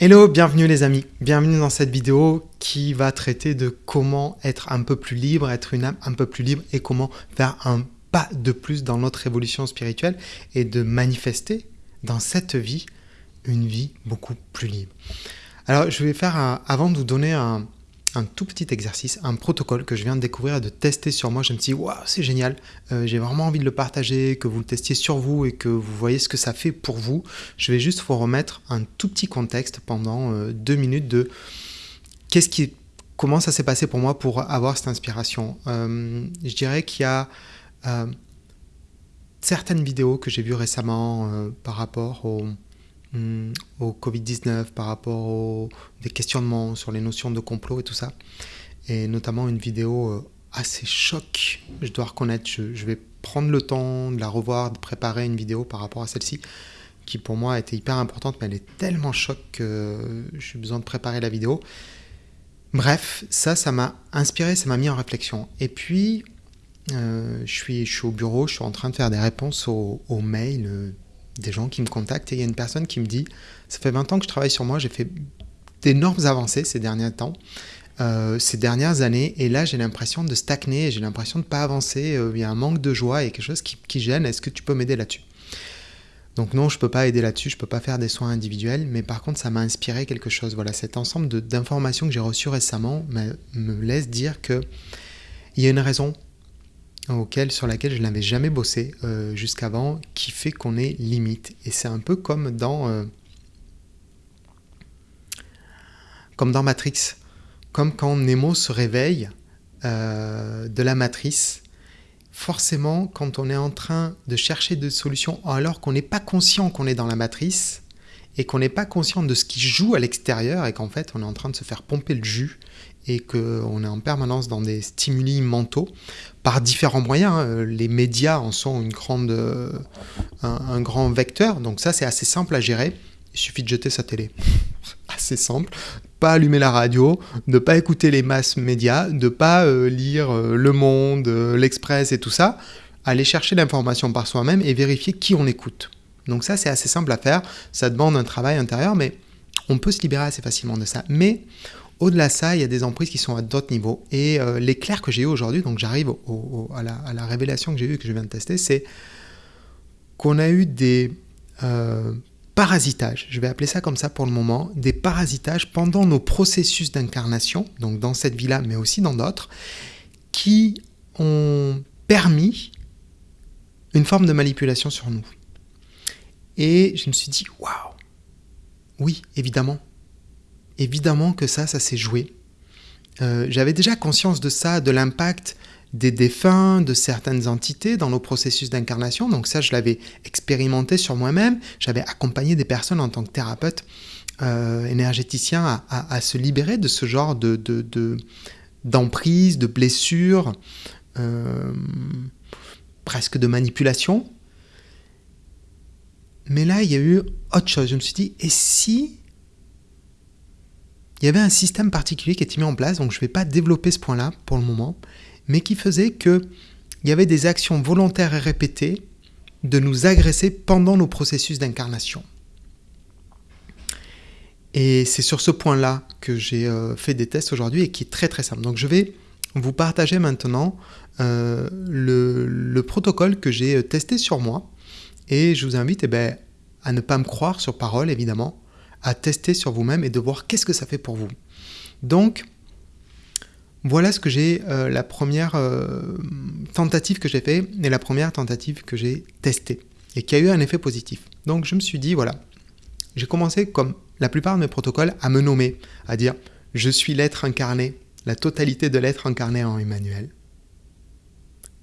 Hello, bienvenue les amis, bienvenue dans cette vidéo qui va traiter de comment être un peu plus libre, être une âme un peu plus libre et comment faire un pas de plus dans notre évolution spirituelle et de manifester dans cette vie une vie beaucoup plus libre. Alors je vais faire, avant de vous donner un, un tout petit exercice, un protocole que je viens de découvrir et de tester sur moi. Je me suis dit, waouh, c'est génial, euh, j'ai vraiment envie de le partager, que vous le testiez sur vous et que vous voyez ce que ça fait pour vous. Je vais juste vous remettre un tout petit contexte pendant euh, deux minutes de qu'est-ce qui, comment ça s'est passé pour moi pour avoir cette inspiration. Euh, je dirais qu'il y a certaines vidéos que j'ai vues récemment par rapport au Hmm, au Covid-19, par rapport aux des questionnements sur les notions de complot et tout ça. Et notamment une vidéo euh, assez choc, je dois reconnaître. Je, vais prendre le temps de la revoir, de préparer une vidéo par rapport à celle-ci, qui pour moi était hyper importante, mais elle est tellement choc que j'ai besoin de préparer la vidéo. Bref, ça, ça m'a inspiré, ça m'a mis en réflexion. Et puis, euh, je, suis, au bureau, je suis en train de faire des réponses aux, mails euh, des gens qui me contactent et il y a une personne qui me dit ça fait 20 ans que je travaille sur moi, j'ai fait d'énormes avancées ces derniers temps, euh, ces dernières années et là j'ai l'impression de stagner, j'ai l'impression de ne pas avancer, euh, il y a un manque de joie et quelque chose qui, gêne, est-ce que tu peux m'aider là-dessus? Donc non, je ne peux pas aider là-dessus, je ne peux pas faire des soins individuels, mais par contre, ça m'a inspiré quelque chose. Voilà, cet ensemble d'informations que j'ai reçues récemment me laisse dire que il y a une raison auquel, sur laquelle je n'avais jamais bossé euh, jusqu'avant, qui fait qu'on est limite. Et c'est un peu comme dans, euh, comme dans Matrix, comme quand Nemo se réveille euh, de la matrice. Forcément, quand on est en train de chercher des solutions alors qu'on n'est pas conscient qu'on est dans la matrice et qu'on n'est pas conscient de ce qui joue à l'extérieur et qu'en fait on est en train de se faire pomper le jus et qu'on est en permanence dans des stimuli mentaux par différents moyens. Hein. Les médias en sont une grande, euh, un, grand vecteur, donc ça c'est assez simple à gérer. Il suffit de jeter sa télé. assez simple. Pas allumer la radio, ne pas écouter les masses médias, de pas euh, lire euh, Le Monde, l'Express et tout ça. Aller chercher l'information par soi-même et vérifier qui on écoute. Donc ça c'est assez simple à faire. Ça demande un travail intérieur, mais on peut se libérer assez facilement de ça. Mais au-delà de ça, il y a des emprises qui sont à d'autres niveaux. Et euh, l'éclair que j'ai eu aujourd'hui, donc j'arrive à, la, révélation que j'ai eue, que je viens de tester, c'est qu'on a eu des euh, parasitages, je vais appeler ça comme ça pour le moment, des parasitages pendant nos processus d'incarnation, donc dans cette vie-là, mais aussi dans d'autres, qui ont permis une forme de manipulation sur nous. Et je me suis dit, waouh, oui, évidemment, évidemment que ça, ça s'est joué. Euh, j'avais déjà conscience de ça, de l'impact des défunts, de certaines entités dans nos processus d'incarnation. Donc ça, je l'avais expérimenté sur moi-même. J'avais accompagné des personnes en tant que thérapeute euh, énergéticien à, se libérer de ce genre de, d'emprise, de, blessures, euh, presque de manipulation. Mais là, il y a eu autre chose. Je me suis dit, et si il y avait un système particulier qui était mis en place, donc je ne vais pas développer ce point-là pour le moment, mais qui faisait qu'il y avait des actions volontaires et répétées de nous agresser pendant nos processus d'incarnation. Et c'est sur ce point-là que j'ai euh, fait des tests aujourd'hui et qui est très très simple. Donc je vais vous partager maintenant euh, le, protocole que j'ai euh, testé sur moi. Et je vous invite eh ben, à ne pas me croire sur parole, évidemment, à tester sur vous-même et de voir qu'est-ce que ça fait pour vous. Donc, voilà ce que j'ai, euh, la première euh, tentative que j'ai fait et la première tentative que j'ai testée et qui a eu un effet positif. Donc je me suis dit, voilà, j'ai commencé comme la plupart de mes protocoles à me nommer, à dire, je suis l'être incarné, la totalité de l'être incarné en Emmanuel.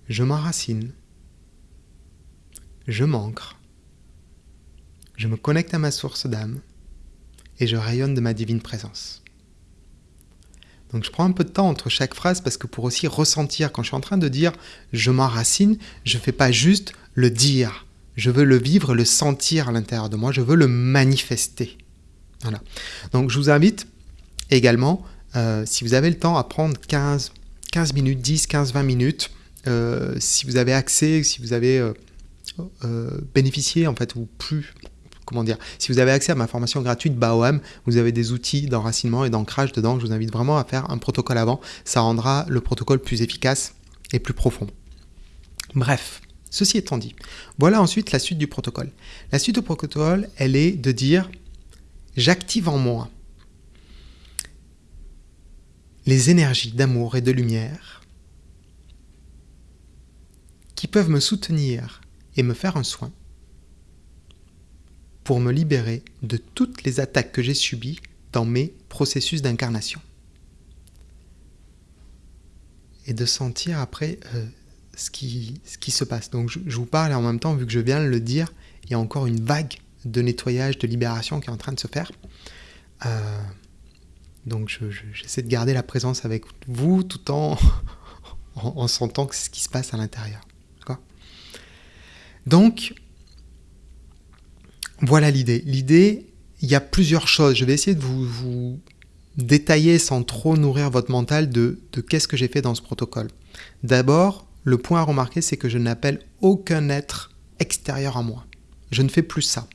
Je m'enracine. Je m'ancre. Je me connecte à ma source d'âme et je rayonne de ma divine présence. Donc je prends un peu de temps entre chaque phrase parce que pour aussi ressentir, quand je suis en train de dire je m'enracine, je ne fais pas juste le dire. Je veux le vivre, le sentir à l'intérieur de moi, je veux le manifester. Voilà. Donc je vous invite également, euh, si vous avez le temps, à prendre 15, 15 minutes, 10, 15, 20 minutes, euh, si vous avez accès, si vous avez euh, bénéficié en fait, ou plus si vous avez accès à ma formation gratuite BAOM, vous avez des outils d'enracinement et d'ancrage dedans. Je vous invite vraiment à faire un protocole avant. Ça rendra le protocole plus efficace et plus profond. Bref, ceci étant dit, voilà ensuite la suite du protocole. La suite du protocole, elle est de dire j'active en moi les énergies d'amour et de lumière qui peuvent me soutenir et me faire un soin pour me libérer de toutes les attaques que j'ai subies dans mes processus d'incarnation. Et de sentir après euh, ce, qui, se passe. Donc je, vous parle et en même temps, vu que je viens de le dire, il y a encore une vague de nettoyage, de libération qui est en train de se faire. Euh, donc j'essaie de garder la présence avec vous tout en, en, sentant que c'est ce qui se passe à l'intérieur. Donc, voilà l'idée. L'idée, il y a plusieurs choses. Je vais essayer de vous, détailler sans trop nourrir votre mental de, de qu'est-ce que j'ai fait dans ce protocole. D'abord, le point à remarquer, c'est que je n'appelle aucun être extérieur à moi. Je ne fais plus ça.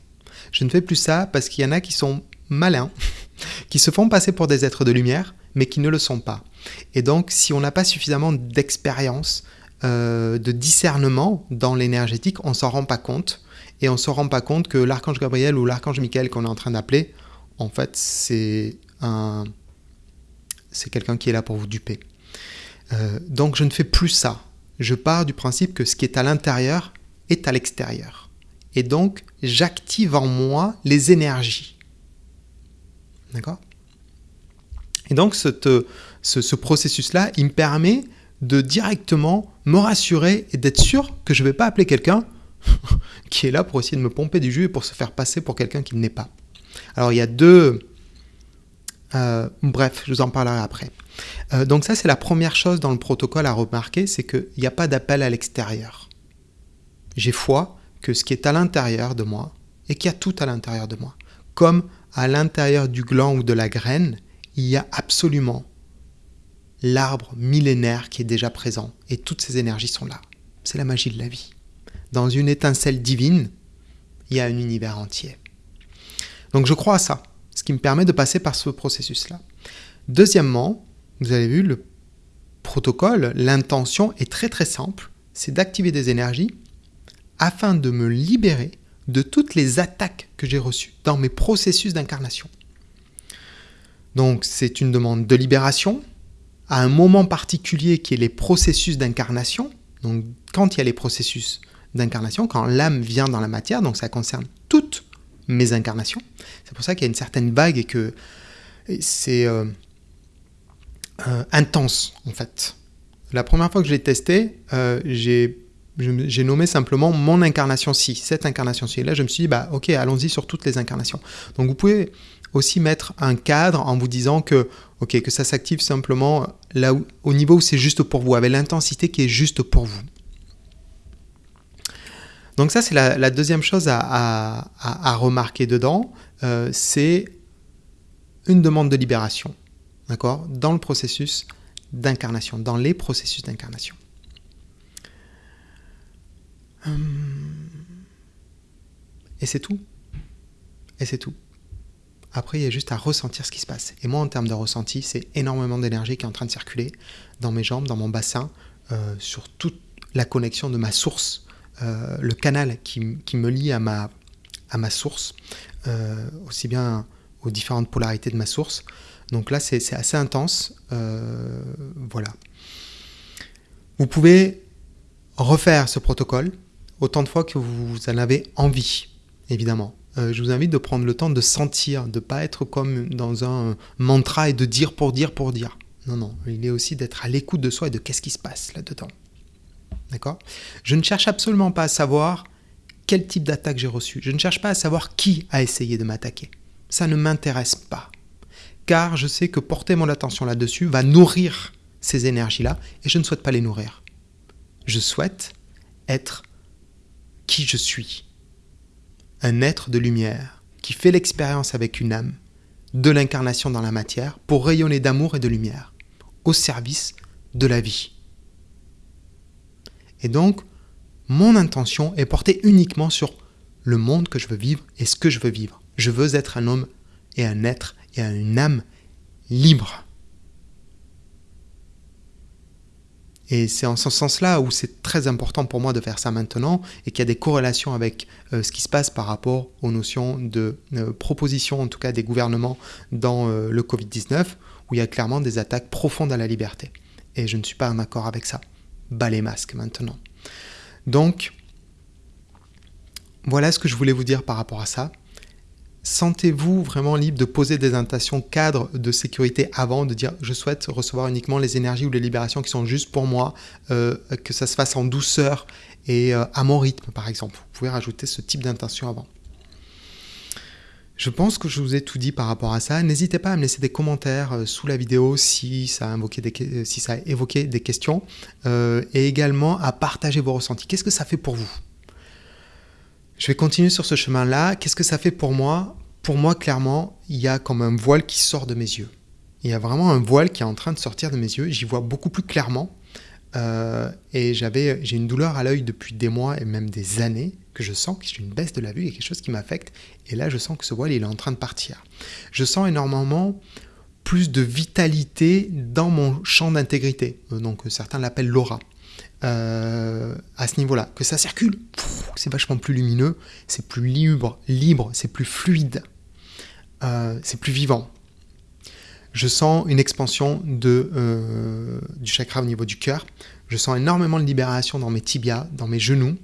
Je ne fais plus ça parce qu'il y en a qui sont malins, qui se font passer pour des êtres de lumière, mais qui ne le sont pas. Et donc, si on n'a pas suffisamment d'expérience, euh, de discernement dans l'énergétique, on s'en rend pas compte. Et on se rend pas compte que l'archange Gabriel ou l'archange Michael qu'on est en train d'appeler, en fait, c'est un, c'est quelqu'un qui est là pour vous duper. Euh, donc, je ne fais plus ça. Je pars du principe que ce qui est à l'intérieur est à l'extérieur. Et donc, j'active en moi les énergies D'accord? Et donc, ce, processus-là, il me permet de directement me rassurer et d'être sûr que je ne vais pas appeler quelqu'un qui est là pour essayer de me pomper du jus et pour se faire passer pour quelqu'un qui ne l'est pas. Alors, il y a deux... Euh, bref, je vous en parlerai après. Euh, donc ça, c'est la première chose dans le protocole à remarquer, c'est qu'il n'y a pas d'appel à l'extérieur. J'ai foi que ce qui est à l'intérieur de moi, et qu'il y a tout à l'intérieur de moi, comme à l'intérieur du gland ou de la graine, il y a absolument l'arbre millénaire qui est déjà présent et toutes ces énergies sont là. C'est la magie de la vie. Dans une étincelle divine, il y a un univers entier. Donc je crois à ça, ce qui me permet de passer par ce processus-là. Deuxièmement, vous avez vu le protocole, l'intention est très très simple, c'est d'activer des énergies afin de me libérer de toutes les attaques que j'ai reçues dans mes processus d'incarnation. Donc c'est une demande de libération à un moment particulier qui est les processus d'incarnation. Donc quand il y a les processus d'incarnation, quand l'âme vient dans la matière, donc ça concerne toutes mes incarnations. C'est pour ça qu'il y a une certaine vague et que c'est euh, euh, intense en fait. La première fois que je l'ai testé, euh, j'ai nommé simplement mon incarnation ci, cette incarnation ci. Et là, je me suis dit, bah, ok, allons-y sur toutes les incarnations. Donc, vous pouvez aussi mettre un cadre en vous disant que, ok, que ça s'active simplement là où, au niveau où c'est juste pour vous, avec l'intensité qui est juste pour vous. Donc ça, c'est la, deuxième chose à, remarquer dedans, euh, c'est une demande de libération, d'accord, dans le processus d'incarnation, dans les processus d'incarnation. Hum. Et c'est tout. Et c'est tout. Après, il y a juste à ressentir ce qui se passe. Et moi, en termes de ressenti, c'est énormément d'énergie qui est en train de circuler dans mes jambes, dans mon bassin, euh, sur toute la connexion de ma source, euh, le canal qui, me lie à ma, source, euh, aussi bien aux différentes polarités de ma source. Donc là, c'est assez intense. voilà. Vous pouvez refaire ce protocole autant de fois que vous en avez envie, évidemment. Euh, je vous invite de prendre le temps de sentir, de ne pas être comme dans un mantra et de dire pour dire pour dire. Non, non, il est aussi d'être à l'écoute de soi et de qu'est-ce qui se passe là-dedans. Je ne cherche absolument pas à savoir quel type d'attaque j'ai reçu. Je ne cherche pas à savoir qui a essayé de m'attaquer. Ça ne m'intéresse pas. Car je sais que porter mon attention là-dessus va nourrir ces énergies-là et je ne souhaite pas les nourrir. Je souhaite être qui je suis. Un être de lumière qui fait l'expérience avec une âme de l'incarnation dans la matière pour rayonner d'amour et de lumière au service de la vie. Et donc, mon intention est portée uniquement sur le monde que je veux vivre et ce que je veux vivre. Je veux être un homme et un être et une âme libre. Et c'est en ce sens-là où c'est très important pour moi de faire ça maintenant et qu'il y a des corrélations avec euh, ce qui se passe par rapport aux notions de euh, proposition, en tout cas des gouvernements dans euh, le Covid-19, où il y a clairement des attaques profondes à la liberté. Et je ne suis pas en accord avec ça. Bas les masques maintenant. Donc, voilà ce que je voulais vous dire par rapport à ça. Sentez-vous vraiment libre de poser des intentions cadres de sécurité avant de dire je souhaite recevoir uniquement les énergies ou les libérations qui sont juste pour moi, euh, que ça se fasse en douceur et euh, à mon rythme par exemple. Vous pouvez rajouter ce type d'intention avant. Je pense que je vous ai tout dit par rapport à ça. N'hésitez pas à me laisser des commentaires euh, sous la vidéo si ça a, a évoqué des questions et également à partager vos ressentis. Qu'est-ce que ça fait pour vous? Je vais continuer sur ce chemin-là. Qu'est-ce que ça fait pour moi? Pour moi, clairement, il y a comme un voile qui sort de mes yeux. Il y a vraiment un voile qui est en train de sortir de mes yeux. J'y vois beaucoup plus clairement. Euh, et j'ai une douleur à l'œil depuis des mois et même des années que je sens que j'ai une baisse de la vue, il y a quelque chose qui m'affecte. Et là, je sens que ce voile, il est en train de partir. Je sens énormément plus de vitalité dans mon champ d'intégrité. Euh, donc certains l'appellent l'aura. Euh, à ce niveau-là, que ça circule, c'est vachement plus lumineux, c'est plus libre, libre, c'est plus fluide, euh, c'est plus vivant. Je sens une expansion euh, du chakra au niveau du cœur. Je sens énormément de libération dans mes tibias, dans mes genoux.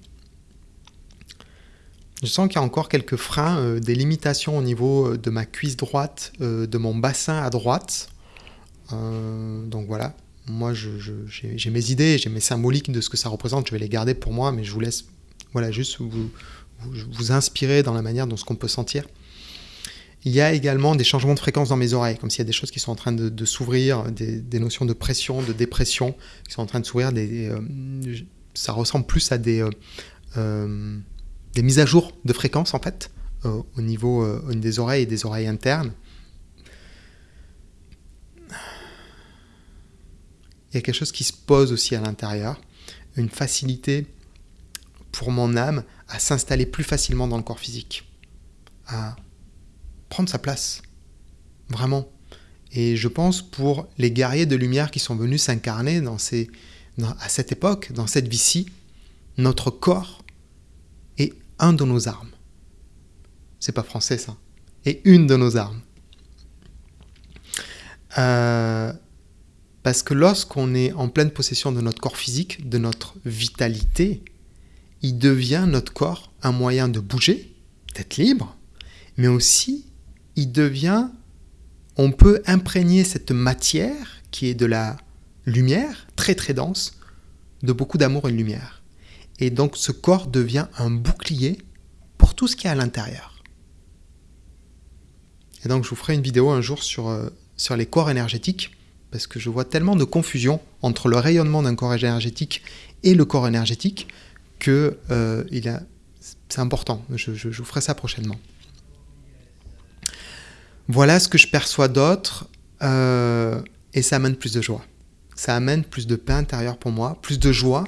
Je sens qu'il y a encore quelques freins, des limitations au niveau de ma cuisse droite, de mon bassin à droite. donc voilà, moi, j'ai mes idées, j'ai mes symboliques de ce que ça représente, je vais les garder pour moi, mais je vous laisse voilà, juste vous, vous, inspirer dans la manière dont ce qu'on peut sentir. Il y a également des changements de fréquence dans mes oreilles, comme s'il y a des choses qui sont en train de, s'ouvrir, des, notions de pression, de dépression qui sont en train de s'ouvrir. Euh, ça ressemble plus à des, euh, euh, des mises à jour de fréquence, en fait, au niveau des oreilles et des oreilles internes. il y a quelque chose qui se pose aussi à l'intérieur, une facilité pour mon âme à s'installer plus facilement dans le corps physique, à prendre sa place, vraiment. Et je pense pour les guerriers de lumière qui sont venus s'incarner à cette époque, dans cette vie-ci, notre corps un de nos armes. C'est pas français ça. Et une de nos armes. Euh, parce que lorsqu'on est en pleine possession de notre corps physique, de notre vitalité, il devient notre corps un moyen de bouger, d'être libre, mais aussi il devient, on peut imprégner cette matière qui est de la lumière, très très dense, de beaucoup d'amour et de lumière. Et donc ce corps devient un bouclier pour tout ce qui est à l'intérieur. Et donc je vous ferai une vidéo un jour sur, euh, sur les corps énergétiques parce que je vois tellement de confusion entre le rayonnement d'un corps énergétique et le corps énergétique que euh, c'est important. Je, vous ferai ça prochainement. Voilà ce que je perçois d'autre euh, et ça amène plus de joie. Ça amène plus de paix intérieure pour moi, plus de joie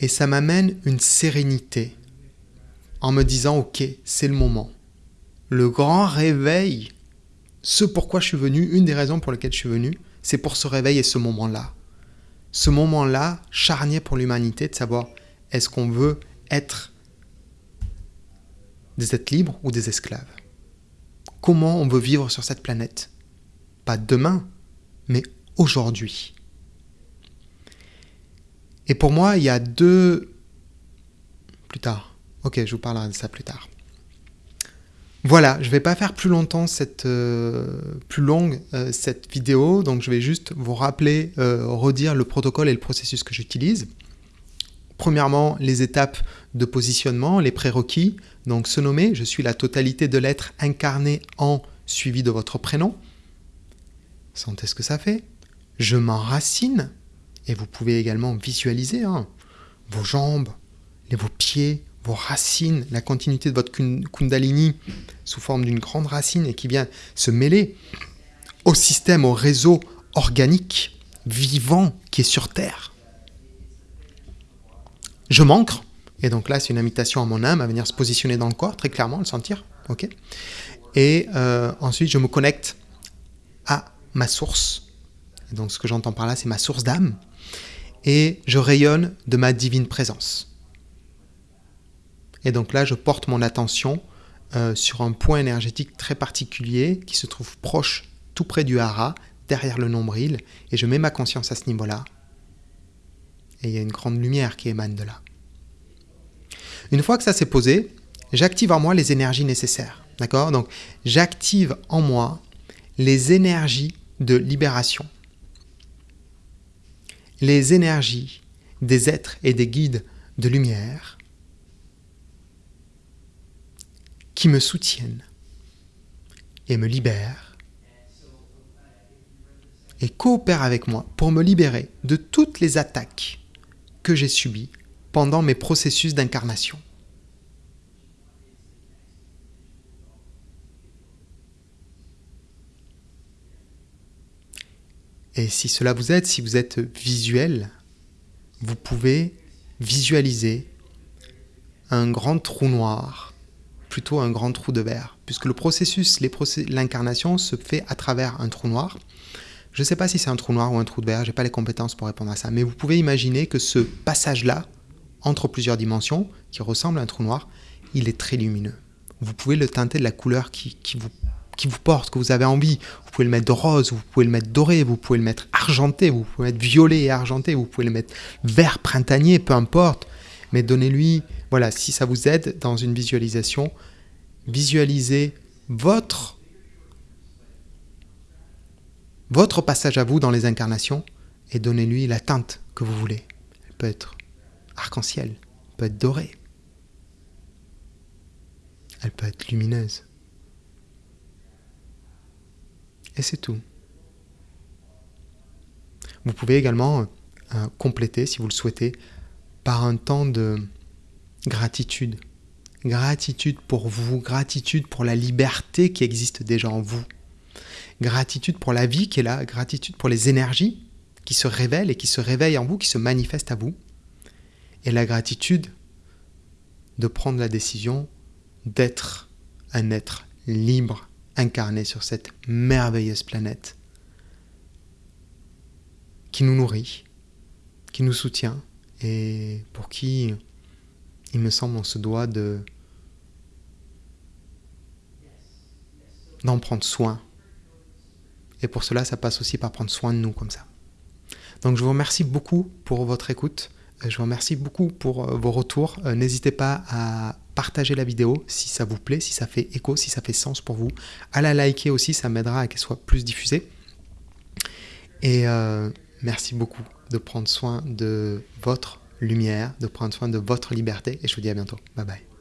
et ça m'amène une sérénité en me disant ok, c'est le moment. Le grand réveil ce pourquoi je suis venu, une des raisons pour lesquelles je suis venu, c'est pour ce réveil et ce moment-là. Ce moment-là, charnier pour l'humanité, de savoir est-ce qu'on veut être des êtres libres ou des esclaves? Comment on veut vivre sur cette planète? Pas demain, mais aujourd'hui. Et pour moi, il y a deux... Plus tard. Ok, je vous parlerai de ça plus tard. Voilà, je ne vais pas faire plus longtemps cette euh, euh, cette vidéo, donc je vais juste vous rappeler, euh, redire le protocole et le processus que j'utilise. Premièrement, les étapes de positionnement, les prérequis. Donc se nommer, je suis la totalité de l'être incarné en suivi de votre prénom. Sentez ce que ça fait? Je m'enracine, et vous pouvez également visualiser hein, vos jambes, vos pieds, vos racines, la continuité de votre kundalini sous forme d'une grande racine et qui vient se mêler au système, au réseau organique, vivant qui est sur Terre. Je m'ancre, Et donc là, c'est une invitation à mon âme à venir se positionner dans le corps, très clairement, le sentir. ok? Et euh, ensuite, je me connecte à ma source. Donc, ce que j'entends par là, c'est ma source d'âme. Et je rayonne de ma divine présence. Et donc là, je porte mon attention euh, sur un point énergétique très particulier qui se trouve proche, tout près du hara, derrière le nombril. Et je mets ma conscience à ce niveau-là. Et il y a une grande lumière qui émane de là. Une fois que ça s'est posé, j'active en moi les énergies nécessaires. D'accord? Donc, j'active en moi les énergies de libération. Les énergies des êtres et des guides de lumière qui me soutiennent et me libèrent et coopèrent avec moi pour me libérer de toutes les attaques que j'ai subies pendant mes processus d'incarnation. Et si cela vous aide, si vous êtes visuel, vous pouvez visualiser un grand trou noir, plutôt un grand trou de verre, puisque le processus, l'incarnation se fait à travers un trou noir. Je ne sais pas si c'est un trou noir ou un trou de verre, je n'ai pas les compétences pour répondre à ça, mais vous pouvez imaginer que ce passage-là, entre plusieurs dimensions, qui ressemble à un trou noir, il est très lumineux. Vous pouvez le teinter de la couleur qui, vous, qui vous porte, que vous avez envie. Vous pouvez le mettre rose, vous pouvez le mettre doré, vous pouvez le mettre argenté, vous pouvez le mettre violet et argenté, vous pouvez le mettre vert printanier, peu importe. Mais donnez-lui, voilà, si ça vous aide dans une visualisation, visualisez votre votre passage à vous dans les incarnations et donnez-lui la teinte que vous voulez. Elle peut être arc-en-ciel, peut être dorée, elle peut être lumineuse. Et c'est tout. Vous pouvez également euh, compléter, si vous le souhaitez, par un temps de gratitude. Gratitude pour vous, gratitude pour la liberté qui existe déjà en vous. Gratitude pour la vie qui est là, gratitude pour les énergies qui se révèlent et qui se réveillent en vous, qui se manifestent à vous et la gratitude de prendre la décision d'être un être libre, incarné sur cette merveilleuse planète qui nous nourrit, qui nous soutient et pour qui, il me semble, on se doit de d'en prendre soin. Et pour cela, ça passe aussi par prendre soin de nous comme ça. Donc je vous remercie beaucoup pour votre écoute. Je vous remercie beaucoup pour euh, vos retours. Euh, n'hésitez pas à partager la vidéo si ça vous plaît, si ça fait écho, si ça fait sens pour vous. À la liker aussi, ça m'aidera à qu'elle soit plus diffusée. Et merci beaucoup de prendre soin de votre lumière, de prendre soin de votre liberté. Et je vous dis à bientôt. Bye bye.